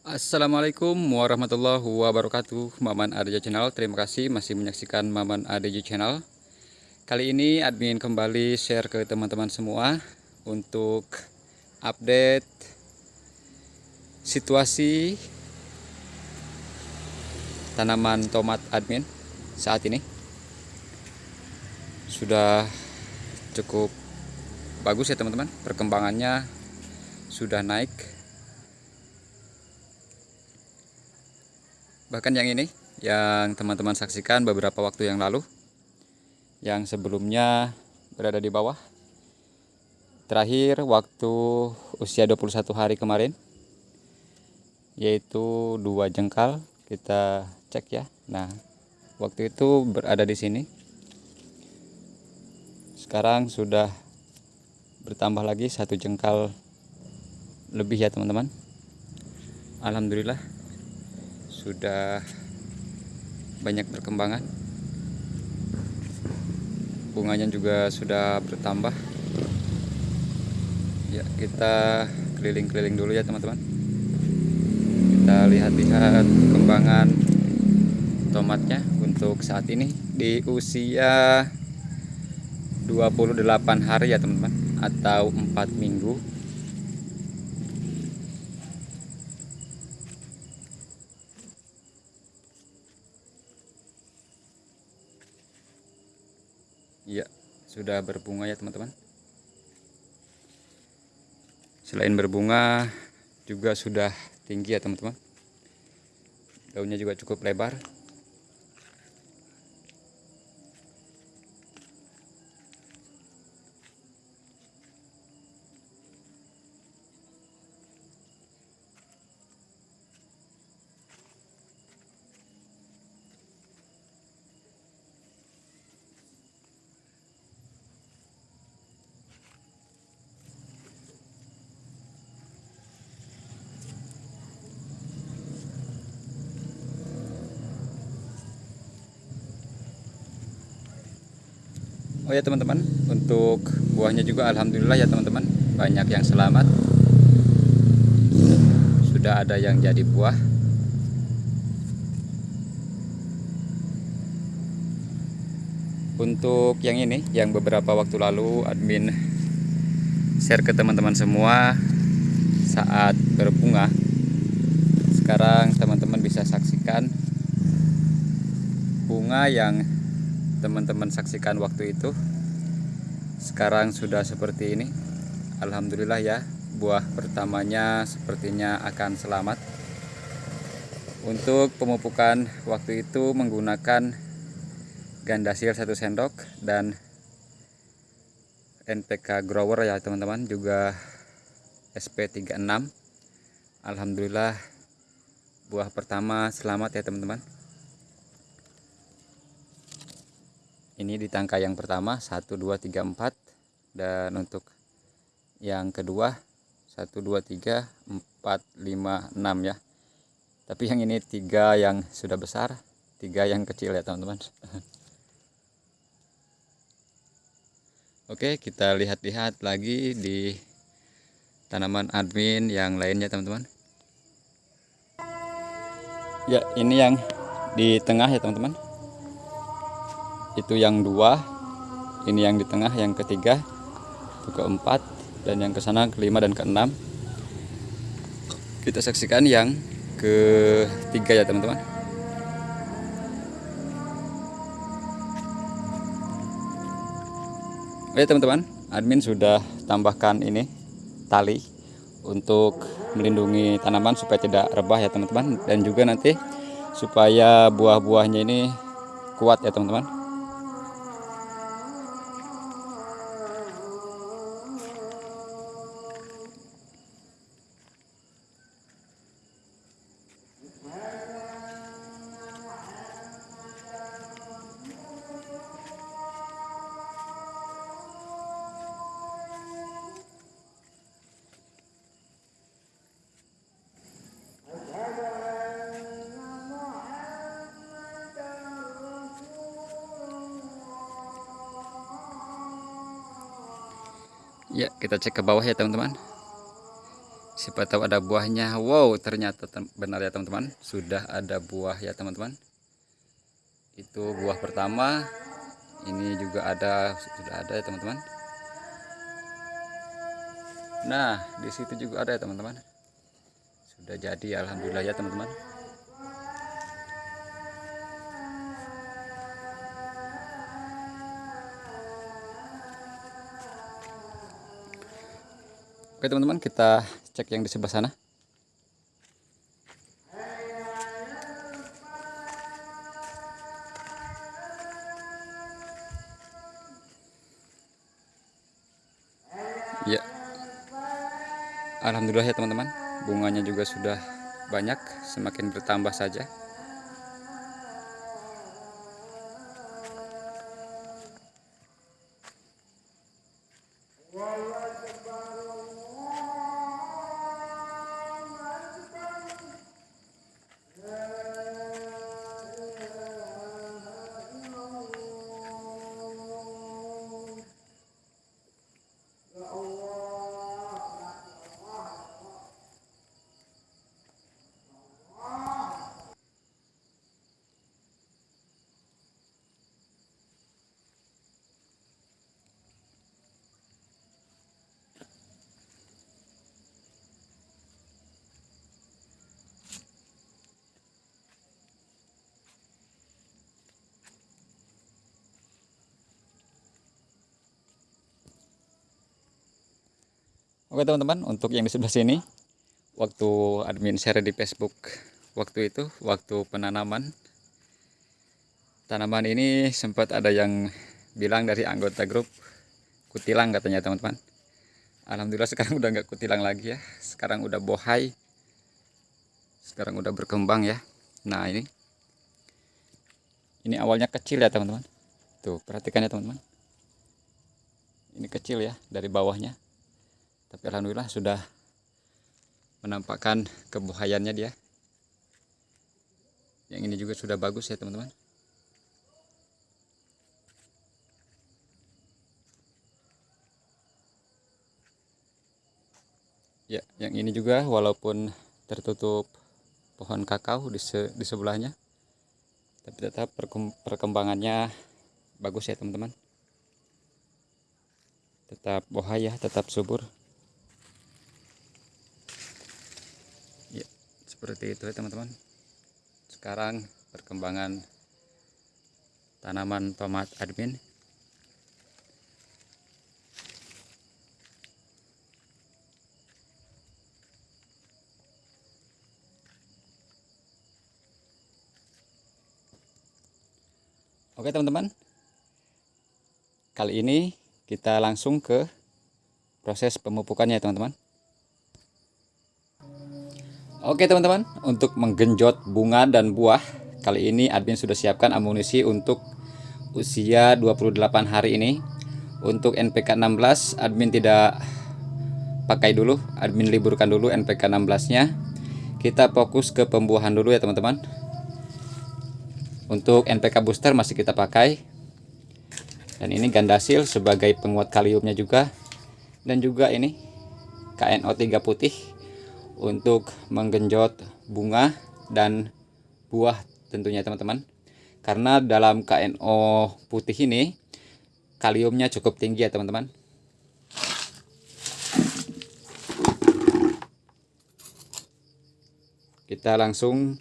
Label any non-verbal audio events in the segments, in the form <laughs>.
Assalamualaikum warahmatullahi wabarakatuh Maman ADJ Channel. Terima kasih masih menyaksikan Maman ADJ Channel. Kali ini admin kembali share ke teman-teman semua Untuk update Situasi Tanaman tomat admin saat ini. Sudah cukup bagus ya teman-teman. Perkembangannya sudah naik bahkan yang ini yang teman-teman saksikan beberapa waktu yang lalu. Yang sebelumnya berada di bawah. Terakhir waktu usia 21 hari kemarin yaitu dua jengkal. Kita cek ya. Nah waktu itu berada di sini. Sekarang sudah bertambah lagi satu jengkal lebih ya teman-teman. Alhamdulillah sudah banyak perkembangan. Bunganya juga sudah bertambah. Ya kita keliling-keliling dulu ya teman-teman. Kita lihat-lihat perkembangan tomatnya untuk saat ini di usia 28 hari ya teman-teman atau 4 minggu sudah berbunga ya teman-teman. Selain berbunga, juga sudah tinggi ya teman-teman. Daunnya juga cukup lebar. Oh ya teman-teman, untuk buahnya juga alhamdulillah ya teman-teman, banyak yang selamat. Sudah ada yang jadi buah. Untuk yang ini, yang beberapa waktu lalu admin share ke teman-teman semua saat berbunga. Sekarang teman-teman bisa saksikan bunga yang teman-teman saksikan waktu itu. Sekarang sudah seperti ini. Alhamdulillah ya buah pertamanya sepertinya akan selamat. Untuk pemupukan waktu itu menggunakan gandasir satu sendok dan NPK grower ya teman-teman juga SP36 Alhamdulillah buah pertama selamat ya teman-teman ini di tangka yang pertama 1 2 3 4 dan untuk yang kedua 1 2 3 4 5 6 ya. Tapi yang ini tiga yang sudah besar tiga yang kecil ya teman-teman. Oke kita lihat-lihat lagi di tanaman admin yang lainnya teman-teman. Ya ini yang di tengah ya teman-teman itu yang dua ini yang di tengah yang ketiga itu keempat dan yang ke sana kelima dan keenam. Kita saksikan yang ketiga ya teman-teman. Oke teman-teman admin sudah tambahkan ini tali untuk melindungi tanaman supaya tidak rebah ya teman-teman. Dan juga nanti supaya buah-buahnya ini kuat ya teman-teman Ya, kita cek ke bawah ya teman-teman. siapa tahu ada buahnya. Wow ternyata benar ya teman-teman. Sudah ada buah ya teman-teman. Itu buah pertama. Ini juga ada sudah ada ya teman-teman. Nah di situ juga ada ya teman-teman. Sudah jadi alhamdulillah ya teman-teman Oke teman-teman kita cek yang di sebelah sana. Ya. Alhamdulillah ya teman-teman. Bunganya juga sudah banyak semakin bertambah saja Oke teman-teman, untuk yang di sebelah sini, waktu admin share di Facebook waktu itu, waktu penanaman, tanaman ini sempat ada yang bilang dari anggota grup kutilang katanya teman-teman. Alhamdulillah <laughs> sekarang udah nggak kutilang lagi ya, sekarang udah bohai, sekarang udah berkembang ya. Nah ini, ini awalnya kecil ya teman-teman. Tuh perhatikan ya teman-teman. Ini kecil ya dari bawahnya tapi alhamdulillah sudah menampakkan kebuhayannya dia. Yang ini juga sudah bagus ya teman-teman. Ya yang ini juga walaupun tertutup pohon kakao di, se di sebelahnya tapi tetap perkembangannya bagus ya teman-teman. Tetap bohaya tetap subur seperti itu ya teman-teman. Sekarang perkembangan tanaman tomat admin. Oke teman-teman. Kali ini kita langsung ke proses pemupukannya teman-teman Oke teman-teman, untuk menggenjot bunga dan buah, kali ini admin sudah siapkan amunisi untuk usia 28 hari ini. Untuk NPK 16, admin tidak pakai dulu, admin liburkan dulu NPK 16-nya. Kita fokus ke pembuahan dulu ya teman-teman. Untuk NPK booster masih kita pakai. Dan ini gandasil sebagai penguat kaliumnya juga. Dan juga ini KNO3 putih untuk menggenjot bunga dan buah tentunya teman-teman. Karena dalam KNO putih ini kaliumnya cukup tinggi ya teman-teman. Kita langsung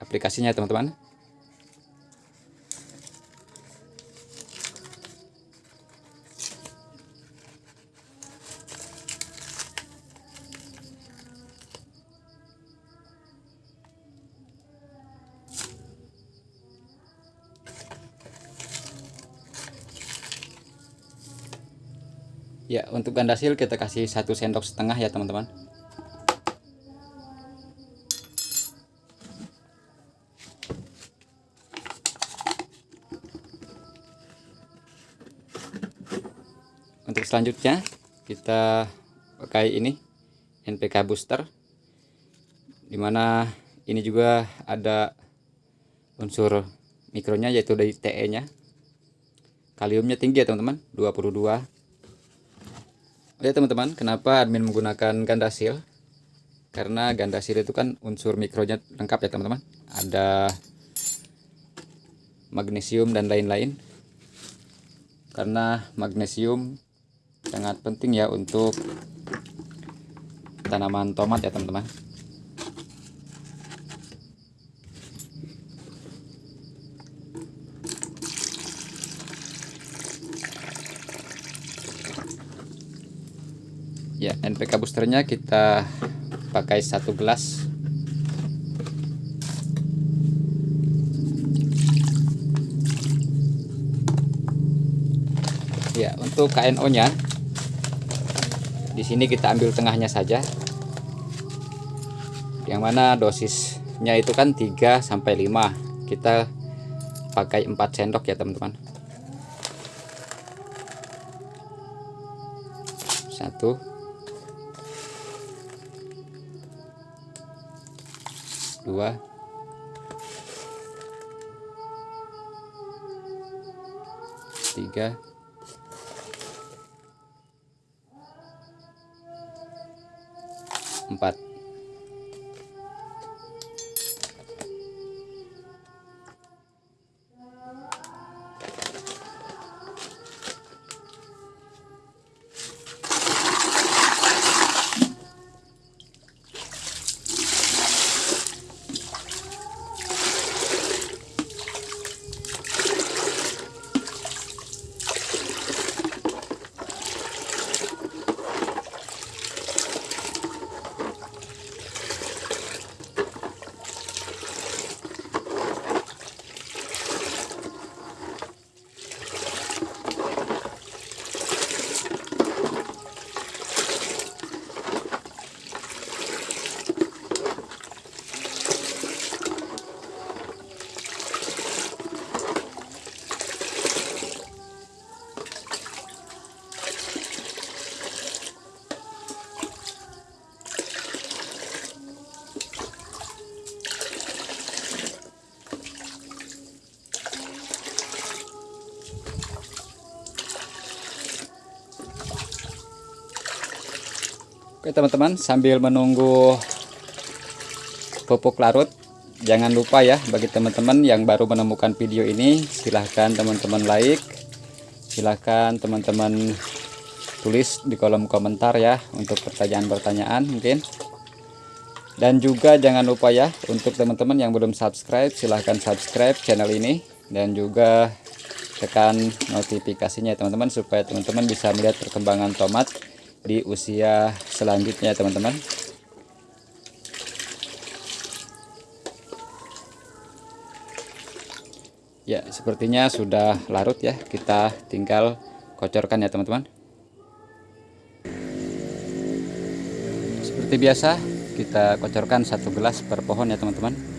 aplikasinya teman-teman ya untuk gandasil kita kasih satu sendok setengah ya teman-teman. Untuk selanjutnya kita pakai ini NPK booster di mana ini juga ada unsur mikronya yaitu dari TE nya kaliumnya tinggi ya teman-teman 22 Lihat teman-teman, kenapa admin menggunakan ganda seal? Karena ganda seal itu kan unsur mikronya lengkap ya teman-teman. Ada magnesium dan lain-lain. Karena magnesium sangat penting ya untuk tanaman tomat ya teman-teman. Ya NPK boosternya kita pakai satu gelas. Ya untuk KNO nya di sini kita ambil tengahnya saja. Yang mana dosisnya itu kan 3 sampai 5 kita pakai 4 sendok ya teman-teman. Satu dua. Tiga. Empat Oke teman-teman sambil menunggu pupuk larut jangan lupa ya bagi teman-teman yang baru menemukan video ini silahkan teman-teman like silahkan teman-teman tulis di kolom komentar ya untuk pertanyaan-pertanyaan mungkin. Dan juga jangan lupa ya untuk teman-teman yang belum subscribe silahkan subscribe channel ini. Dan juga tekan notifikasinya teman-teman supaya teman-teman bisa melihat perkembangan tomat di usia selanjutnya teman-teman. Ya sepertinya sudah larut ya. Kita tinggal kocorkan ya teman-teman. Seperti biasa kita kocorkan satu gelas per pohon ya teman-teman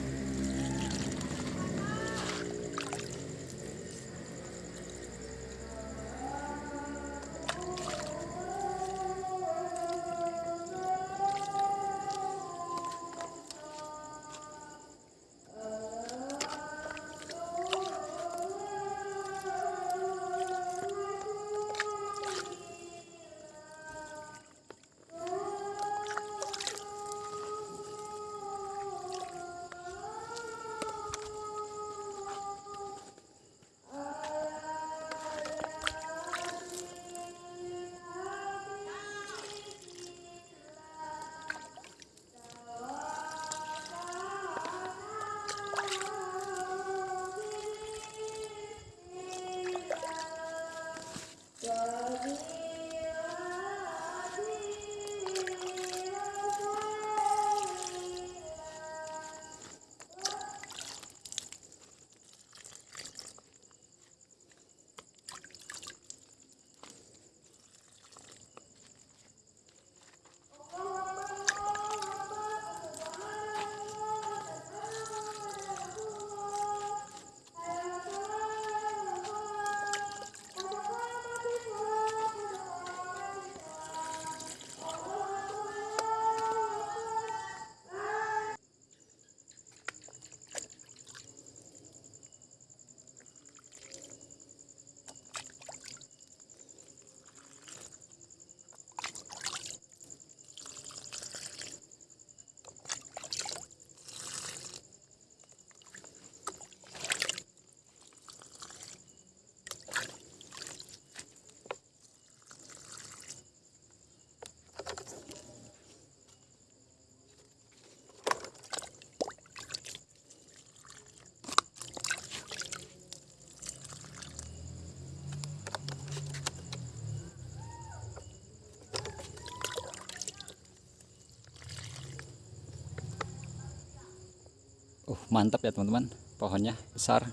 mantap ya teman-teman. Pohonnya besar.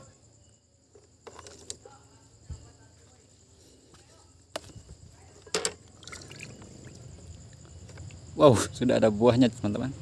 Wow sudah ada buahnya teman-teman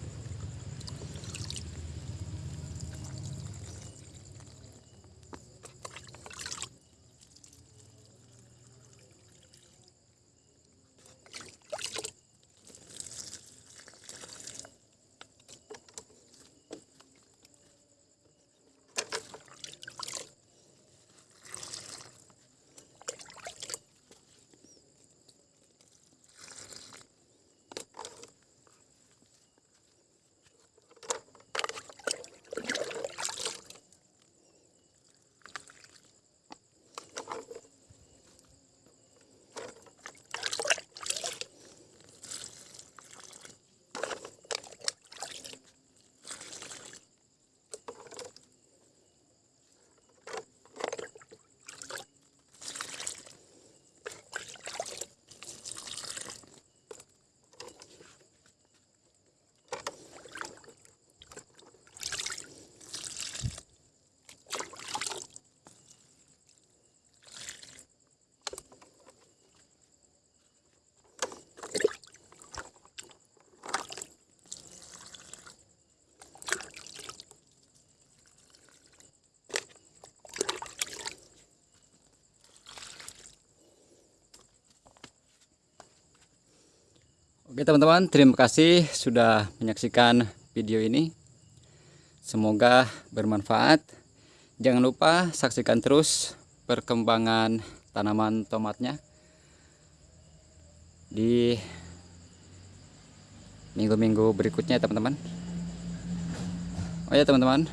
Oke teman-teman, terima kasih sudah menyaksikan video ini. Semoga bermanfaat. Jangan lupa saksikan terus perkembangan tanaman tomatnya di minggu-minggu berikutnya teman-teman. Oh ya teman-teman,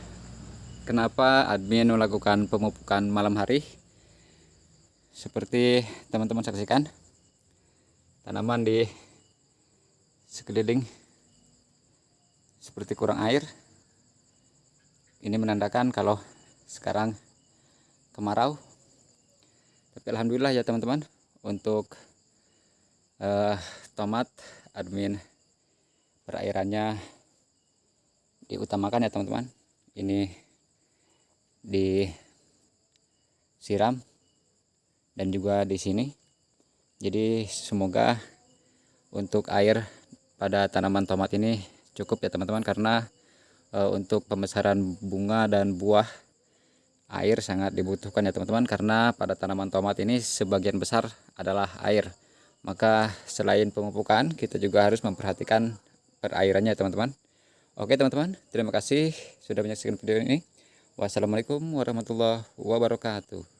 kenapa admin melakukan pemupukan malam hari? Seperti teman-teman saksikan, tanaman di sekeliling seperti kurang air. Ini menandakan kalau sekarang kemarau. Tapi alhamdulillah ya teman-teman untuk uh, tomat admin perairannya diutamakan ya teman-teman. Ini disiram dan juga di sini. Jadi semoga untuk air pada tanaman tomat ini cukup ya teman-teman karena e, untuk pembesaran bunga dan buah air sangat dibutuhkan ya teman-teman karena pada tanaman tomat ini sebagian besar adalah air. Maka selain pemupukan kita juga harus memperhatikan perairannya ya teman-teman. Oke teman-teman terima kasih sudah menyaksikan video ini. Wassalamualaikum warahmatullahi wabarakatuh